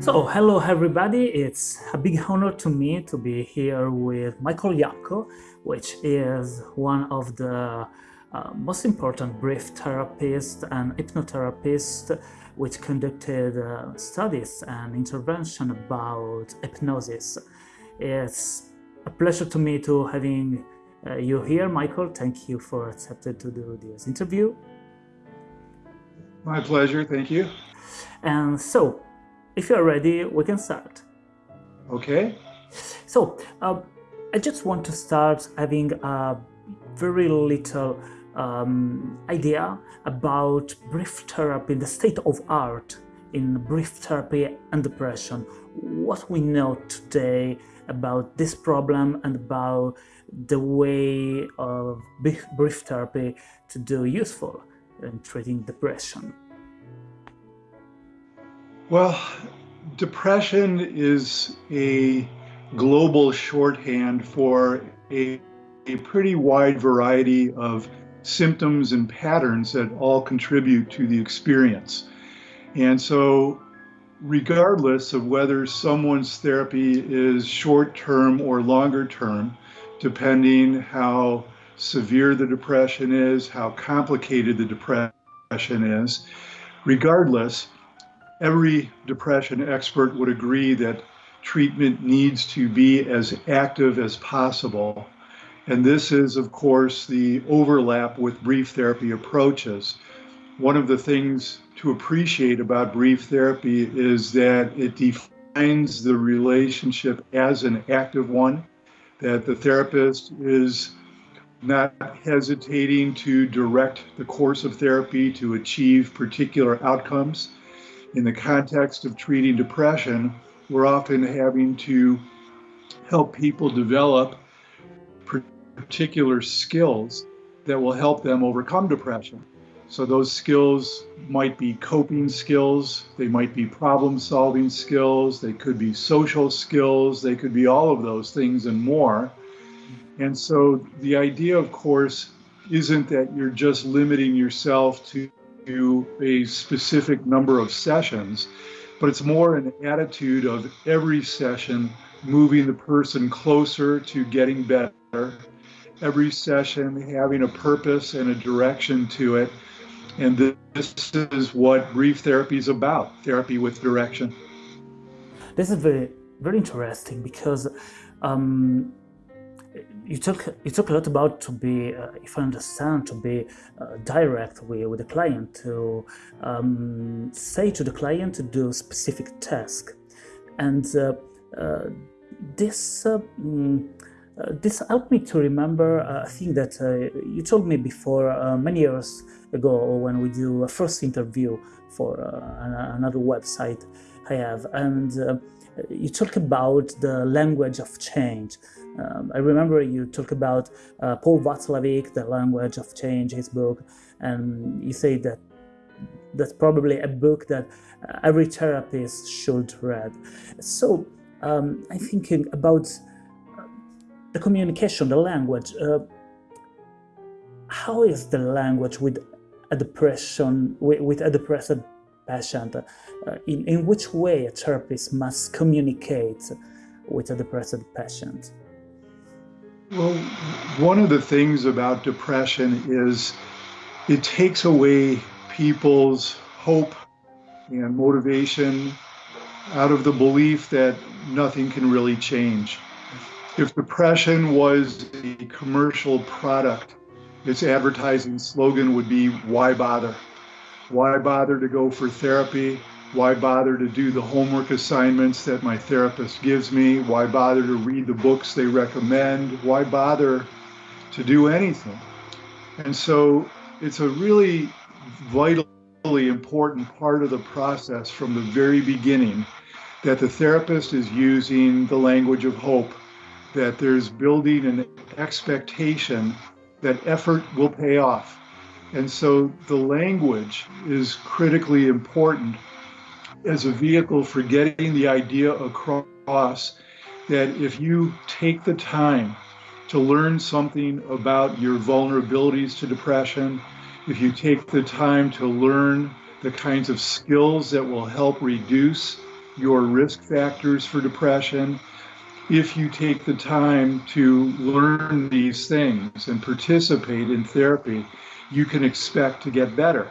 So, hello everybody. It's a big honor to me to be here with Michael Yapko, which is one of the uh, most important brief therapists and hypnotherapists which conducted uh, studies and intervention about hypnosis. It's a pleasure to me to having uh, you here, Michael. Thank you for accepting to do this interview. My pleasure. Thank you. And so, if you're ready, we can start. Okay. So, uh, I just want to start having a very little um, idea about brief therapy, the state of art in brief therapy and depression. What we know today about this problem and about the way of brief therapy to do useful in treating depression. Well, depression is a global shorthand for a, a pretty wide variety of symptoms and patterns that all contribute to the experience. And so, regardless of whether someone's therapy is short term or longer term, depending how severe the depression is, how complicated the depression is, regardless, every depression expert would agree that treatment needs to be as active as possible. And this is, of course, the overlap with brief therapy approaches. One of the things to appreciate about brief therapy is that it defines the relationship as an active one, that the therapist is not hesitating to direct the course of therapy to achieve particular outcomes in the context of treating depression, we're often having to help people develop particular skills that will help them overcome depression. So those skills might be coping skills, they might be problem solving skills, they could be social skills, they could be all of those things and more. And so the idea, of course, isn't that you're just limiting yourself to to a specific number of sessions, but it's more an attitude of every session moving the person closer to getting better, every session having a purpose and a direction to it. And this is what brief therapy is about therapy with direction. This is very, very interesting because um, you talk you talk a lot about to be, uh, if I understand, to be uh, direct with, with the client, to um, say to the client to do a specific task, and uh, uh this. Uh, mm, this helped me to remember a thing that you told me before many years ago when we do a first interview for another website I have, and you talk about the language of change um, I remember you talk about uh, Paul Watzlawick, The Language of Change, his book, and you say that that's probably a book that uh, every therapist should read. So um, I'm thinking about uh, the communication, the language. Uh, how is the language with a depression, with, with a depressed patient? Uh, in, in which way a therapist must communicate with a depressed patient? Well, one of the things about depression is it takes away people's hope and motivation out of the belief that nothing can really change. If depression was a commercial product, its advertising slogan would be, Why bother? Why bother to go for therapy? Why bother to do the homework assignments that my therapist gives me? Why bother to read the books they recommend? Why bother to do anything? And so it's a really vitally important part of the process from the very beginning that the therapist is using the language of hope, that there's building an expectation that effort will pay off. And so the language is critically important as a vehicle for getting the idea across that if you take the time to learn something about your vulnerabilities to depression, if you take the time to learn the kinds of skills that will help reduce your risk factors for depression. If you take the time to learn these things and participate in therapy, you can expect to get better.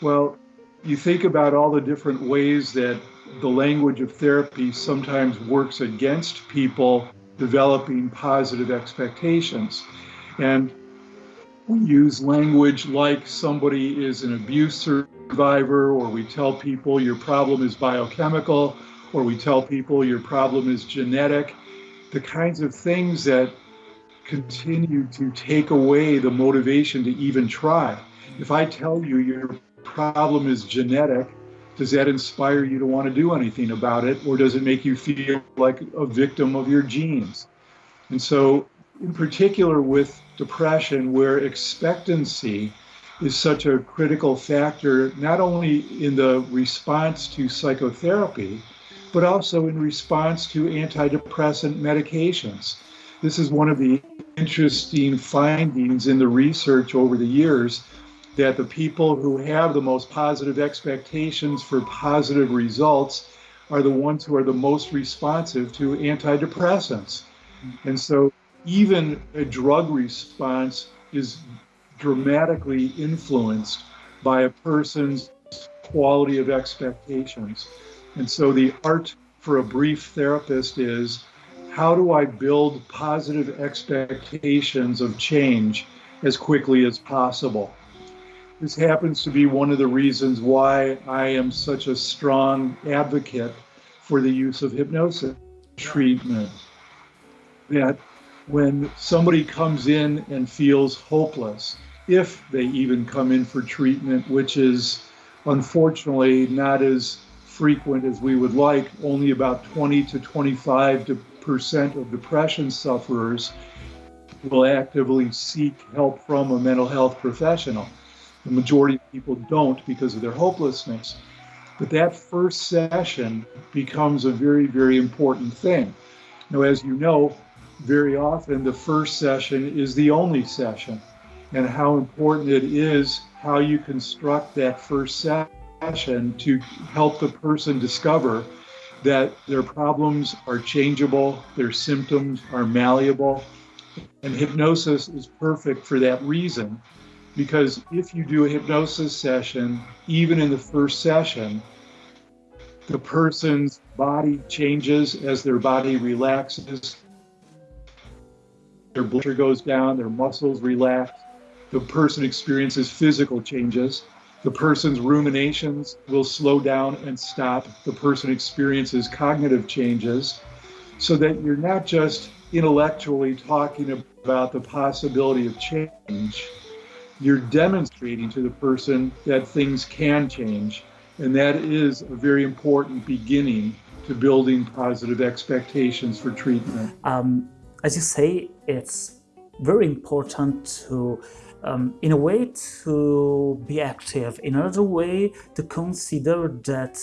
Well, you think about all the different ways that the language of therapy sometimes works against people developing positive expectations. And we use language like somebody is an abuse survivor, or we tell people your problem is biochemical, or we tell people your problem is genetic. The kinds of things that continue to take away the motivation to even try. If I tell you your problem is genetic, does that inspire you to want to do anything about it, or does it make you feel like a victim of your genes? And so, in particular, with depression, where expectancy is such a critical factor, not only in the response to psychotherapy, but also in response to antidepressant medications. This is one of the interesting findings in the research over the years that the people who have the most positive expectations for positive results are the ones who are the most responsive to antidepressants. And so even a drug response is dramatically influenced by a person's quality of expectations. And so the art for a brief therapist is how do I build positive expectations of change as quickly as possible? This happens to be one of the reasons why I am such a strong advocate for the use of hypnosis treatment. That when somebody comes in and feels hopeless, if they even come in for treatment, which is unfortunately not as frequent as we would like, only about 20 to 25 percent of depression sufferers will actively seek help from a mental health professional. The majority of people don't because of their hopelessness. But that first session becomes a very, very important thing. Now, as you know, very often the first session is the only session, and how important it is how you construct that first session to help the person discover that their problems are changeable, their symptoms are malleable, and hypnosis is perfect for that reason because if you do a hypnosis session, even in the first session, the person's body changes as their body relaxes. Their blood pressure goes down, their muscles relax. The person experiences physical changes. The person's ruminations will slow down and stop. The person experiences cognitive changes so that you're not just intellectually talking about the possibility of change you're demonstrating to the person that things can change. And that is a very important beginning to building positive expectations for treatment. Um, as you say, it's very important to, um, in a way, to be active. In another way, to consider that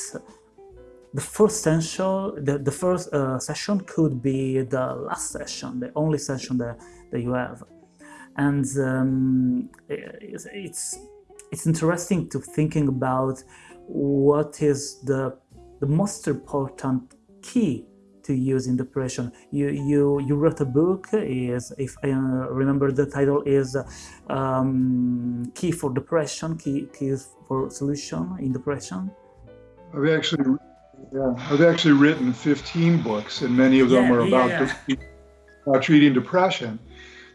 the first session, the, the first uh, session could be the last session, the only session that, that you have and um, it's, it's it's interesting to thinking about what is the the most important key to use in depression. You you you wrote a book is if I remember the title is um, key for depression, key keys for solution in depression. I've actually yeah I've actually written 15 books and many of them yeah, are about, yeah. about treating depression.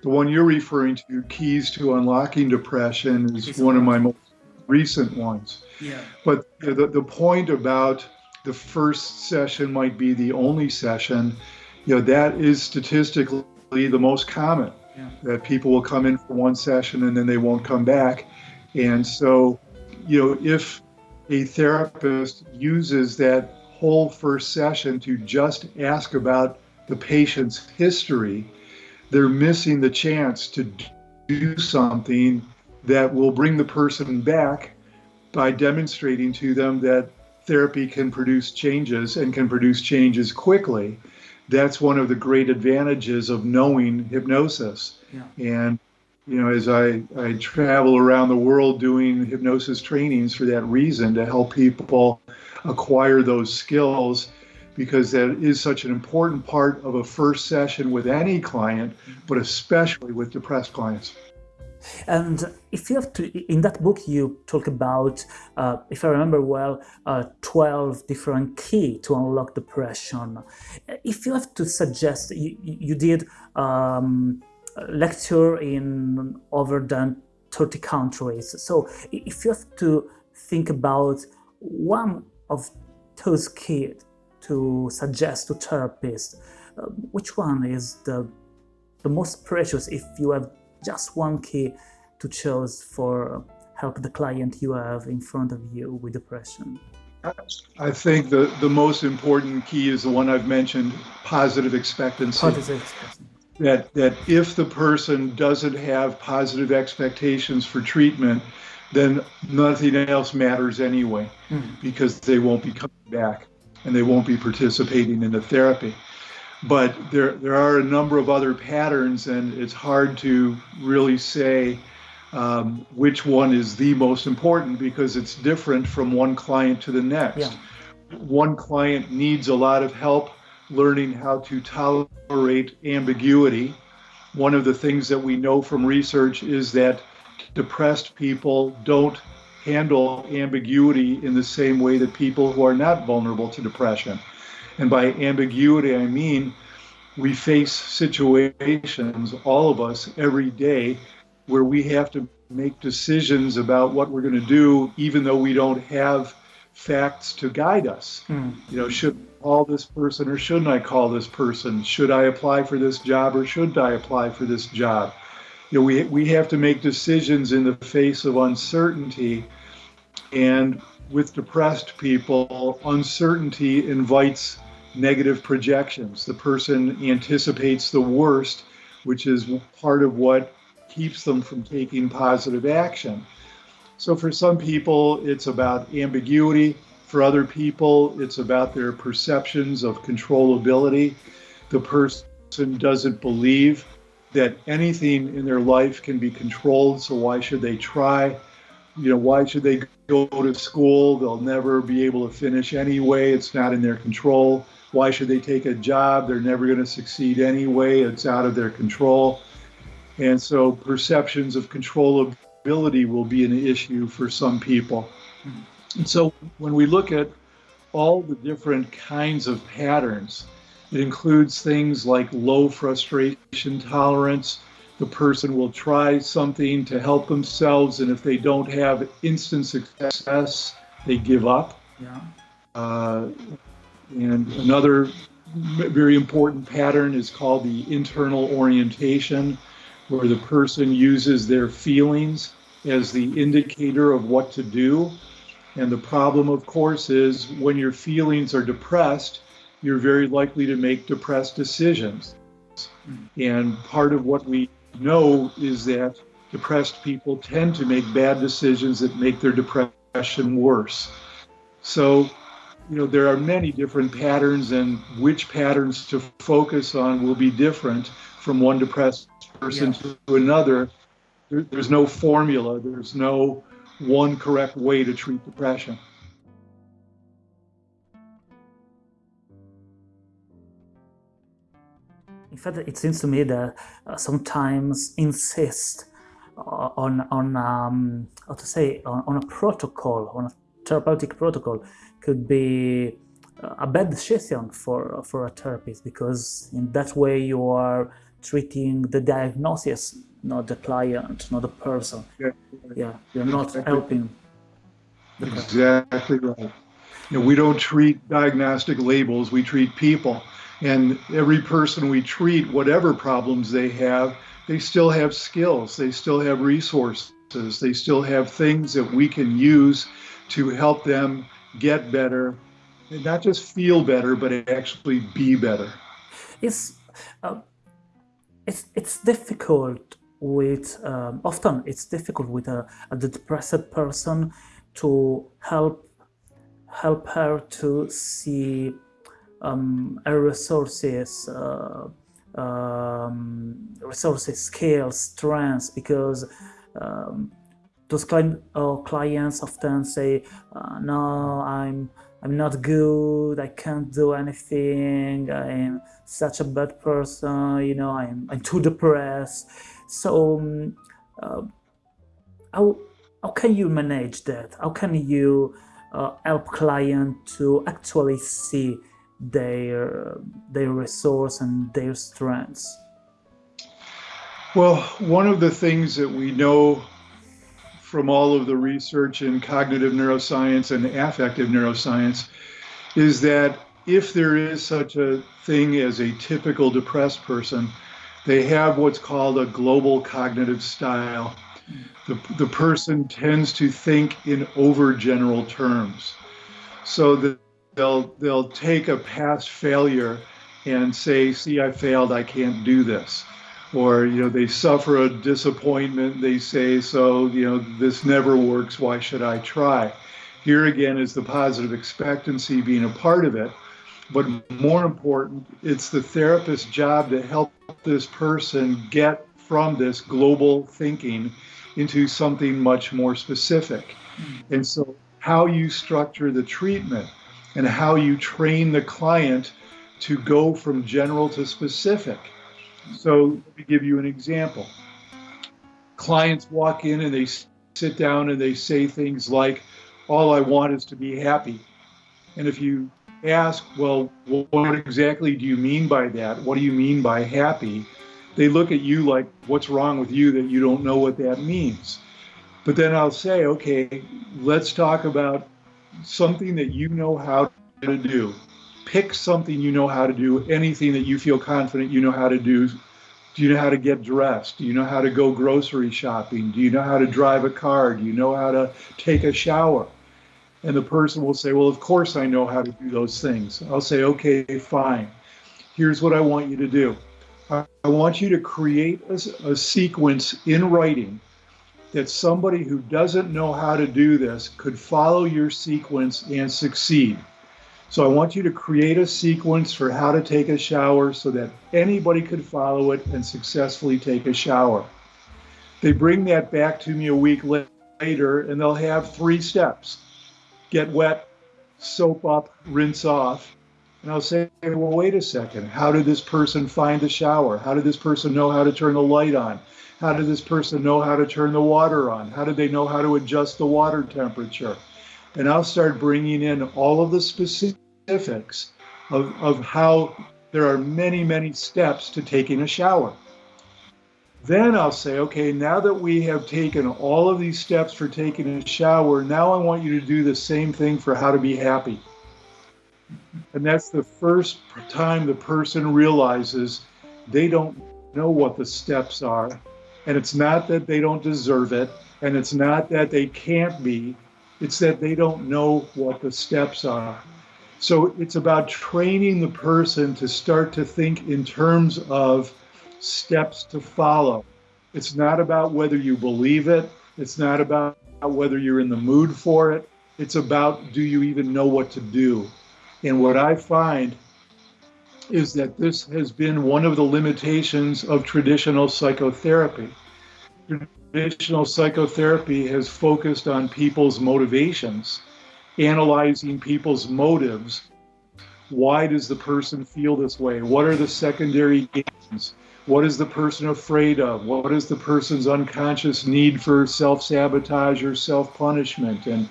The one you're referring to, Keys to Unlocking Depression, is one of my most recent ones. Yeah. But the, the point about the first session might be the only session, you know, that is statistically the most common. Yeah. That people will come in for one session and then they won't come back. And so, you know, if a therapist uses that whole first session to just ask about the patient's history, they're missing the chance to do something that will bring the person back by demonstrating to them that therapy can produce changes and can produce changes quickly. That's one of the great advantages of knowing hypnosis. Yeah. And you know, as I, I travel around the world doing hypnosis trainings for that reason to help people acquire those skills because that is such an important part of a first session with any client, but especially with depressed clients. And if you have to, in that book, you talk about, uh, if I remember well, uh, 12 different key to unlock depression. If you have to suggest, you, you did um, lecture in over than 30 countries. So if you have to think about one of those key to suggest to therapists, uh, which one is the, the most precious if you have just one key to choose for help the client you have in front of you with depression? I think the, the most important key is the one I've mentioned, positive expectancy. Positive expectancy. That, that if the person doesn't have positive expectations for treatment, then nothing else matters anyway, mm. because they won't be coming back and they won't be participating in the therapy but there there are a number of other patterns, and it's hard to really say um, which one is the most important because it's different from one client to the next. Yeah. One client needs a lot of help learning how to tolerate ambiguity. One of the things that we know from research is that depressed people don't handle ambiguity in the same way that people who are not vulnerable to depression. And by ambiguity, I mean we face situations, all of us, every day, where we have to make decisions about what we're going to do, even though we don't have facts to guide us. Mm. You know, should I call this person or shouldn't I call this person? Should I apply for this job or should I apply for this job? You know, we, we have to make decisions in the face of uncertainty. And with depressed people, uncertainty invites negative projections. The person anticipates the worst, which is part of what keeps them from taking positive action. So for some people, it's about ambiguity. For other people, it's about their perceptions of controllability. The person doesn't believe that anything in their life can be controlled, so why should they try? You know, why should they go to school? They'll never be able to finish anyway. It's not in their control. Why should they take a job? They're never going to succeed anyway. It's out of their control. And so perceptions of controllability will be an issue for some people. And so when we look at all the different kinds of patterns, it includes things like low frustration tolerance. The person will try something to help themselves, and if they don't have instant success, they give up. Yeah. Uh, and another very important pattern is called the internal orientation, where the person uses their feelings as the indicator of what to do. And the problem, of course, is when your feelings are depressed, you're very likely to make depressed decisions. And part of what we know is that depressed people tend to make bad decisions that make their depression worse. So you know, there are many different patterns, and which patterns to focus on will be different from one depressed person yeah. to another. There, there's no formula, there's no one correct way to treat depression. In fact, it seems to me that uh, sometimes insist uh, on on um, how to say on, on a protocol, on a therapeutic protocol could be uh, a bad decision for, for a therapist because in that way you are treating the diagnosis, not the client, not the person. Yeah, yeah you're not exactly. helping. exactly right. You know, we don't treat diagnostic labels, we treat people. And every person we treat, whatever problems they have, they still have skills, they still have resources, they still have things that we can use to help them get better, not just feel better, but actually be better. It's uh, it's it's difficult with um, often it's difficult with a, a depressed person to help help her to see um, her resources uh, um, resources, skills, strengths, because um, those client, uh, clients often say, uh, "No, I'm I'm not good. I can't do anything. I'm such a bad person. You know, I'm I'm too depressed." So, um, uh, how how can you manage that? How can you uh, help client to actually see their their resource and their strengths? Well, one of the things that we know from all of the research in cognitive neuroscience and affective neuroscience is that if there is such a thing as a typical depressed person, they have what's called a global cognitive style. The, the person tends to think in overgeneral terms. So they'll they'll take a past failure and say, see, I failed, I can't do this or you know they suffer a disappointment they say so you know this never works why should i try here again is the positive expectancy being a part of it but more important it's the therapist's job to help this person get from this global thinking into something much more specific mm-hmm. and so how you structure the treatment and how you train the client to go from general to specific so let me give you an example. Clients walk in and they sit down and they say things like, all I want is to be happy. And if you ask, well, what exactly do you mean by that? What do you mean by happy? They look at you like, what's wrong with you that you don't know what that means? But then I'll say, okay, let's talk about something that you know how to do pick something you know how to do, anything that you feel confident you know how to do. Do you know how to get dressed? Do you know how to go grocery shopping? Do you know how to drive a car? Do you know how to take a shower? And the person will say, Well, of course I know how to do those things. I'll say, Okay, fine. Here's what I want you to do I want you to create a, a sequence in writing that somebody who doesn't know how to do this could follow your sequence and succeed. So I want you to create a sequence for how to take a shower so that anybody could follow it and successfully take a shower. They bring that back to me a week later and they'll have three steps. Get wet, soap up, rinse off. And I'll say, well, wait a second. How did this person find the shower? How did this person know how to turn the light on? How did this person know how to turn the water on? How did they know how to adjust the water temperature? And I'll start bringing in all of the specific specifics of, of how there are many, many steps to taking a shower. Then I'll say, okay, now that we have taken all of these steps for taking a shower, now I want you to do the same thing for how to be happy. And that's the first time the person realizes they don't know what the steps are. And it's not that they don't deserve it, and it's not that they can't be, it's that they don't know what the steps are. So it's about training the person to start to think in terms of steps to follow. It's not about whether you believe it, it's not about whether you're in the mood for it. It's about do you even know what to do? And what I find is that this has been one of the limitations of traditional psychotherapy. Traditional psychotherapy has focused on people's motivations analyzing people's motives. Why does the person feel this way? What are the secondary gains? What is the person afraid of? What is the person's unconscious need for self sabotage or self punishment? And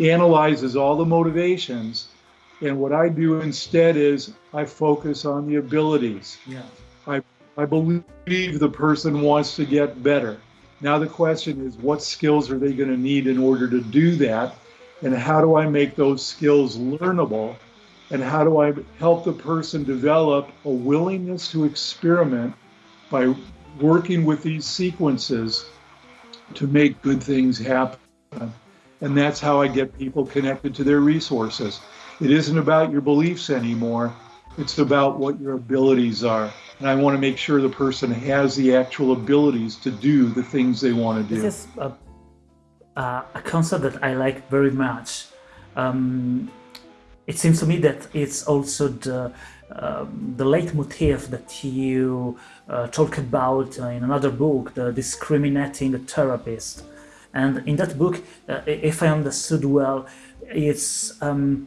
analyzes all the motivations. And what I do instead is I focus on the abilities. Yeah. I, I believe the person wants to get better. Now the question is, what skills are they going to need in order to do that? And how do I make those skills learnable and how do I help the person develop a willingness to experiment by working with these sequences to make good things happen. And that's how I get people connected to their resources. It isn't about your beliefs anymore. It's about what your abilities are. And I want to make sure the person has the actual abilities to do the things they want to do. This is a uh, a concept that I like very much. Um, it seems to me that it's also the um, the leitmotif that you uh, talk about uh, in another book, the discriminating therapist. And in that book, uh, if I understood well, it's um,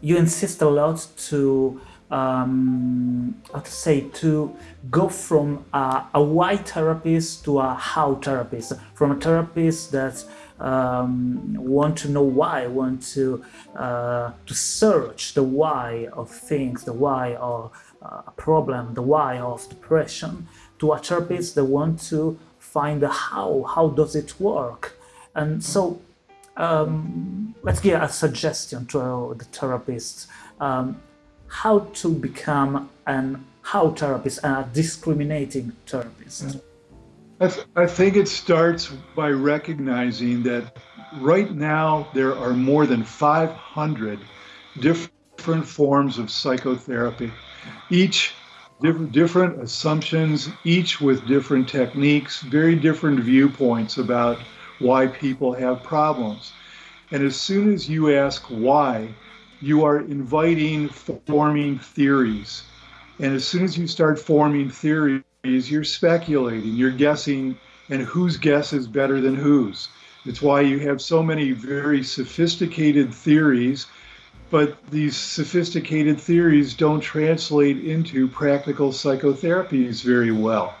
you insist a lot to um, how to say to go from a, a why therapist to a how therapist, from a therapist that um, want to know why, want to uh, to search the why of things, the why of uh, a problem, the why of depression, to a therapist that want to find the how, how does it work, and so um, let's give a suggestion to the therapists um, how to become an how therapist and a discriminating therapist. I, th I think it starts by recognizing that right now there are more than 500 different forms of psychotherapy, each different, different assumptions, each with different techniques, very different viewpoints about why people have problems. And as soon as you ask why, you are inviting forming theories. And as soon as you start forming theories, you're speculating, you're guessing, and whose guess is better than whose. It's why you have so many very sophisticated theories, but these sophisticated theories don't translate into practical psychotherapies very well.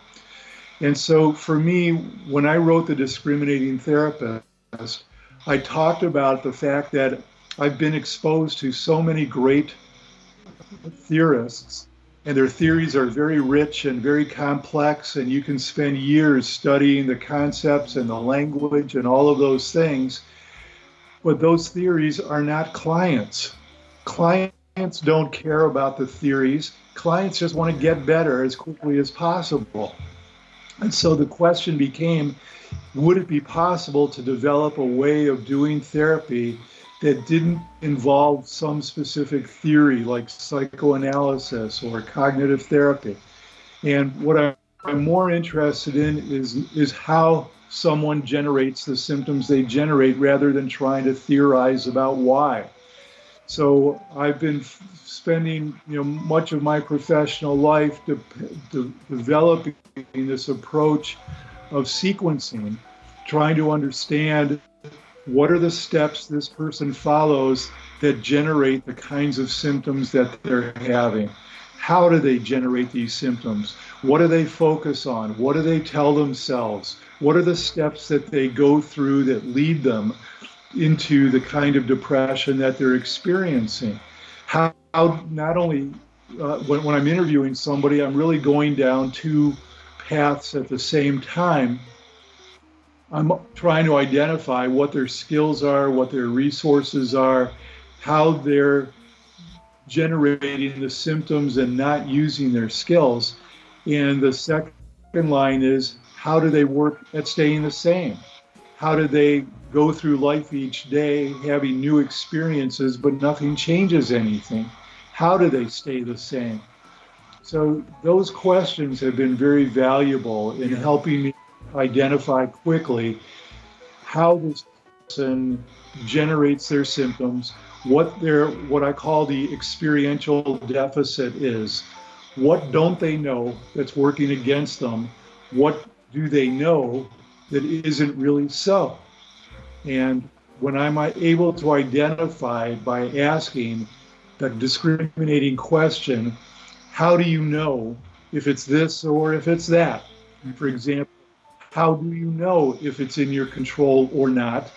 And so for me, when I wrote The Discriminating Therapist, I talked about the fact that I've been exposed to so many great theorists, and their theories are very rich and very complex, and you can spend years studying the concepts and the language and all of those things. But those theories are not clients. Clients don't care about the theories. Clients just want to get better as quickly as possible. And so the question became would it be possible to develop a way of doing therapy that didn't involve some specific theory like psychoanalysis or cognitive therapy? And what I'm more interested in is, is how someone generates the symptoms they generate rather than trying to theorize about why. So I've been spending you know much of my professional life de de developing this approach of sequencing, trying to understand what are the steps this person follows that generate the kinds of symptoms that they're having. How do they generate these symptoms? What do they focus on? What do they tell themselves? What are the steps that they go through that lead them into the kind of depression that they're experiencing? How, how not only uh, when, when I'm interviewing somebody, I'm really going down two paths at the same time. I'm trying to identify what their skills are, what their resources are, how they're generating the symptoms and not using their skills. And the second line is how do they work at staying the same? How do they go through life each day having new experiences, but nothing changes anything? How do they stay the same? So those questions have been very valuable in helping me identify quickly how this person generates their symptoms, what their what I call the experiential deficit is. What don't they know that's working against them? What do they know that isn't really so? And when I'm able to identify by asking the discriminating question, how do you know if it's this or if it's that? For example, how do you know if it's in your control or not?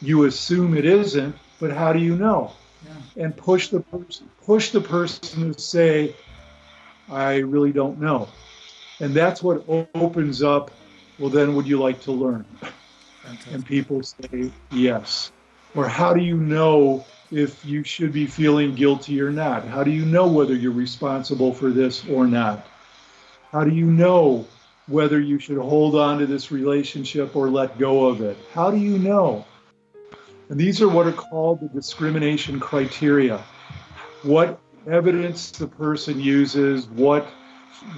You assume it isn't, but how do you know? Yeah. And push the person push the person to say, I really don't know. And that's what opens up, well then would you like to learn? Fantastic. And people say yes. Or how do you know if you should be feeling guilty or not? How do you know whether you're responsible for this or not? How do you know whether you should hold on to this relationship or let go of it? How do you know? And these are what are called the discrimination criteria. What evidence the person uses, what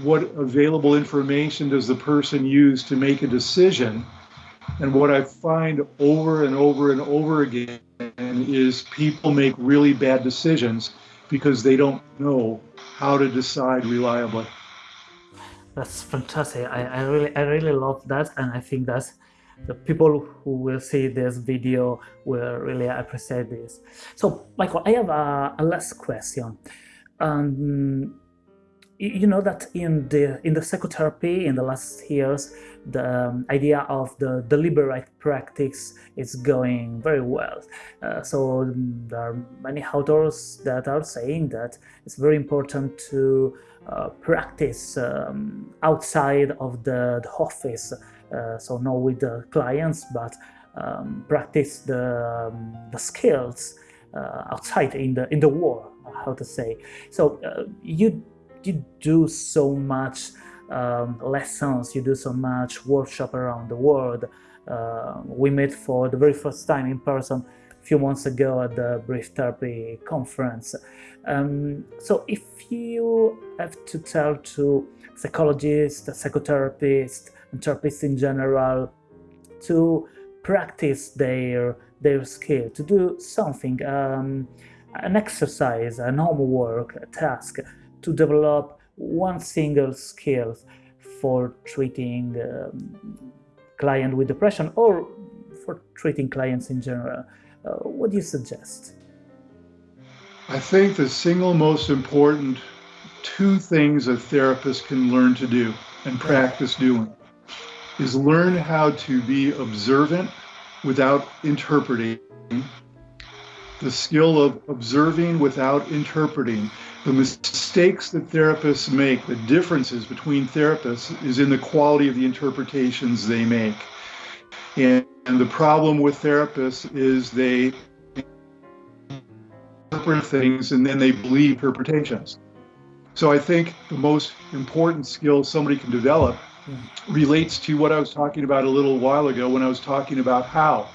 what available information does the person use to make a decision? And what I find over and over and over again is people make really bad decisions because they don't know how to decide reliably. That's fantastic. I, I really I really love that and I think that the people who will see this video will really appreciate this. So Michael, I have a, a last question. Um, you know that in the in the psychotherapy in the last years the um, idea of the deliberate practice is going very well uh, so there are many authors that are saying that it's very important to practice um, outside of the, the office uh, so not with the clients but um, practice the, um, the skills uh, outside in the in the war how to say so uh, you you do so much um, lessons, you do so much workshop around the world. Uh, we met for the very first time in person few months ago at the Brief Therapy conference. Um, so if you have to tell to psychologists, psychotherapists, and therapists in general to practice their their skill, to do something, um, an exercise, an homework, a task to develop one single skill for treating um, client with depression or for treating clients in general. Uh, what do you suggest? I think the single most important two things a therapist can learn to do and practice doing is learn how to be observant without interpreting, the skill of observing without interpreting the mistakes that therapists make, the differences between therapists, is in the quality of the interpretations they make. And, and the problem with therapists is they interpret things and then they believe interpretations. So I think the most important skill somebody can develop relates to what I was talking about a little while ago when I was talking about how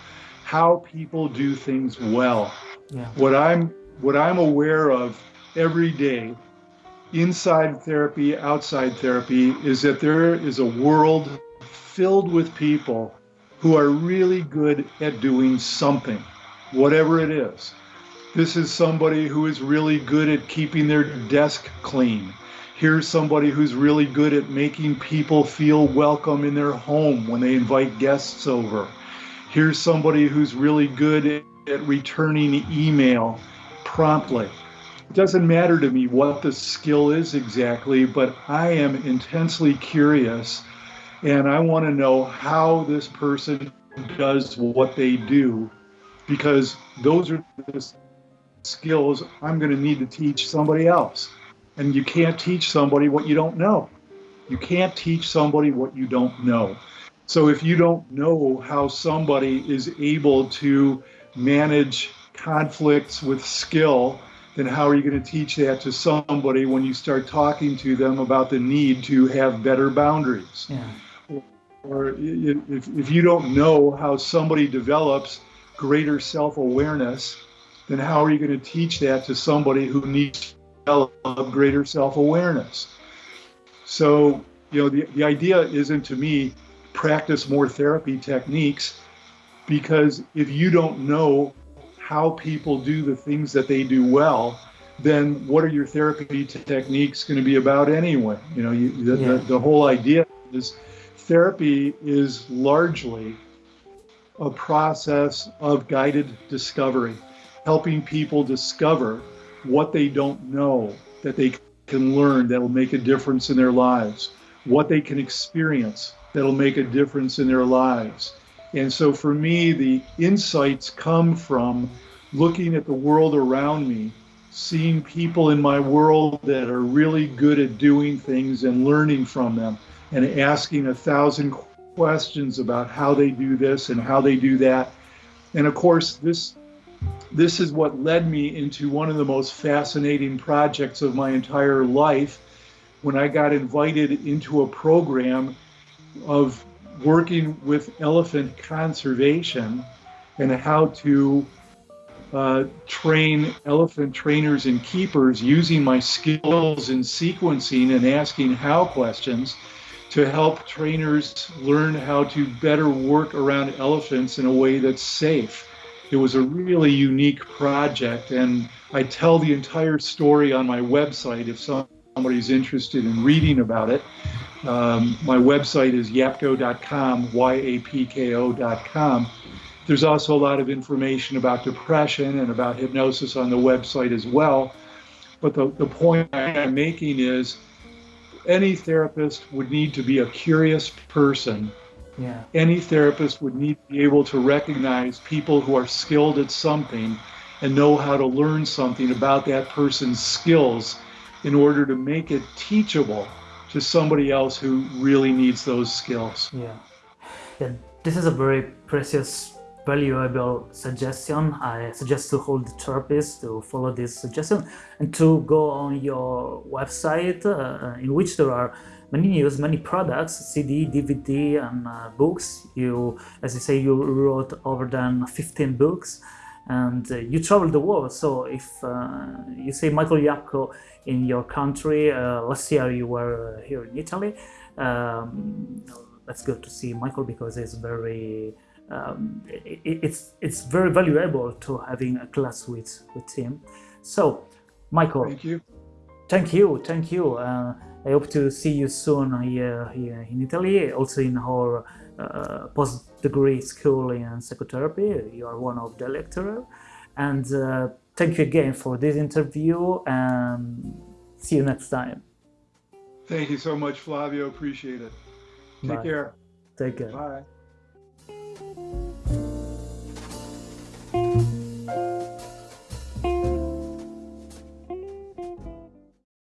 how people do things well. Yeah. What I'm what I'm aware of every day, inside therapy, outside therapy, is that there is a world filled with people who are really good at doing something, whatever it is. This is somebody who is really good at keeping their desk clean. Here's somebody who's really good at making people feel welcome in their home when they invite guests over. Here's somebody who's really good at returning email promptly. It doesn't matter to me what the skill is exactly, but I am intensely curious and I want to know how this person does what they do because those are the skills I'm going to need to teach somebody else. And you can't teach somebody what you don't know. You can't teach somebody what you don't know. So if you don't know how somebody is able to manage conflicts with skill, then how are you going to teach that to somebody when you start talking to them about the need to have better boundaries? Yeah. Or if, if you don't know how somebody develops greater self awareness, then how are you going to teach that to somebody who needs to develop greater self awareness? So, you know, the, the idea isn't to me practice more therapy techniques because if you don't know how people do the things that they do well, then what are your therapy techniques going to be about anyway? You know, you, the, yeah. the, the whole idea is therapy is largely a process of guided discovery, helping people discover what they don't know that they can learn that will make a difference in their lives, what they can experience that'll make a difference in their lives. And so for me, the insights come from looking at the world around me, seeing people in my world that are really good at doing things and learning from them, and asking a thousand questions about how they do this and how they do that. And of course, this this is what led me into one of the most fascinating projects of my entire life when I got invited into a program of working with elephant conservation and how to uh, train elephant trainers and keepers using my skills in sequencing and asking how questions to help trainers learn how to better work around elephants in a way that's safe. It was a really unique project, and I tell the entire story on my website if some somebody's interested in reading about it. Um, my website is yapko.com, Y-A-P-K-O.com. There's also a lot of information about depression and about hypnosis on the website as well. But the, the point I'm making is any therapist would need to be a curious person. Yeah. Any therapist would need to be able to recognize people who are skilled at something and know how to learn something about that person's skills in order to make it teachable to somebody else who really needs those skills. Yeah. Yeah, this is a very precious valuable suggestion. I suggest to hold the therapists to follow this suggestion and to go on your website uh, in which there are many news, many products, CD, DVD and uh, books. You, as you say, you wrote over than 15 books and uh, you travel the world. So if uh, you say Michael Yapko in your country, uh, last year you were here in Italy, um, let's go to see Michael because he's very um, it, it's it's very valuable to having a class with with him. So, Michael, thank you, thank you, thank you. Uh, I hope to see you soon here, here in Italy, also in our uh, post-degree school in psychotherapy. You are one of the lecturers, and uh, thank you again for this interview. And see you next time. Thank you so much, Flavio. Appreciate it. Take Bye. care. Take care. Bye. Música